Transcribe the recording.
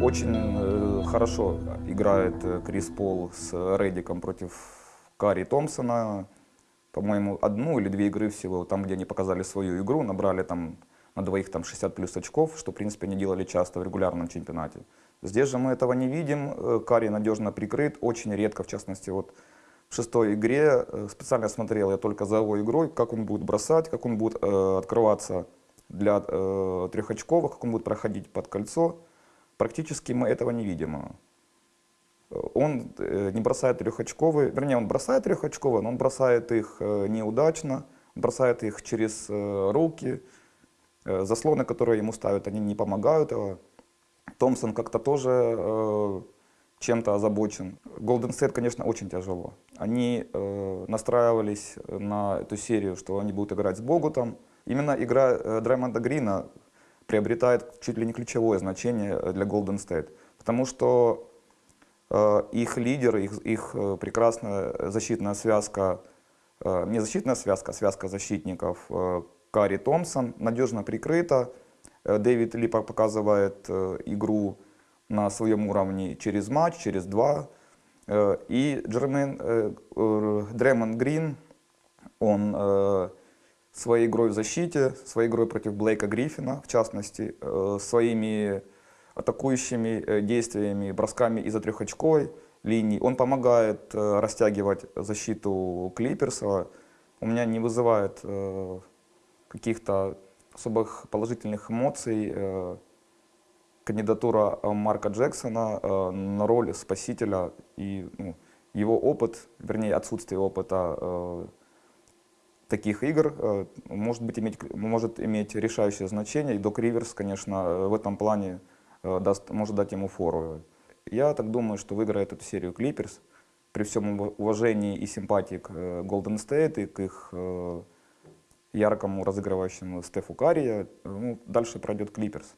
Очень э, хорошо играет э, Крис Пол с Реддиком против Кари Томпсона. По-моему, одну или две игры всего, там, где они показали свою игру, набрали там на двоих там 60 плюс очков, что, в принципе, они делали часто в регулярном чемпионате. Здесь же мы этого не видим. Э, Кари надежно прикрыт, очень редко, в частности, вот в шестой игре специально смотрел я только за его игрой, как он будет бросать, как он будет э, открываться для э, трехочковых, как он будет проходить под кольцо. Практически мы этого не видим. Он э, не бросает трехочковые, вернее, он бросает трехочковые, но он бросает их э, неудачно, бросает их через э, руки. Заслоны, которые ему ставят, они не помогают. Томпсон как-то тоже чем-то озабочен. Golden State, конечно, очень тяжело. Они настраивались на эту серию, что они будут играть с Богутом. Именно игра Драймонда Грина приобретает чуть ли не ключевое значение для Golden State. Потому что Э, их лидер, их, их э, прекрасная защитная связка, э, не защитная связка, а связка защитников Кари Томпсон надежно прикрыта. Дэвид Ли показывает игру на своем уровне через матч, через два. И Джермен Дремон Грин, он своей игрой в защите, своей игрой против Блейка Гриффина, в частности, своими атакующими э, действиями, бросками из-за трехочковой линии. Он помогает э, растягивать защиту Клиперса. У меня не вызывает э, каких-то особых положительных эмоций кандидатура Марка Джексона на роль спасителя и ну, его опыт, вернее отсутствие опыта таких игр может, быть, иметь, может иметь решающее значение. И Док Риверс, конечно, в этом плане Э, даст, может дать ему фору. Я так думаю, что выиграет эту серию Клиперс. При всем уважении и симпатии к э, Golden State и к их э, яркому разыгрывающему Стефу Карри, ну, дальше пройдет Клиперс.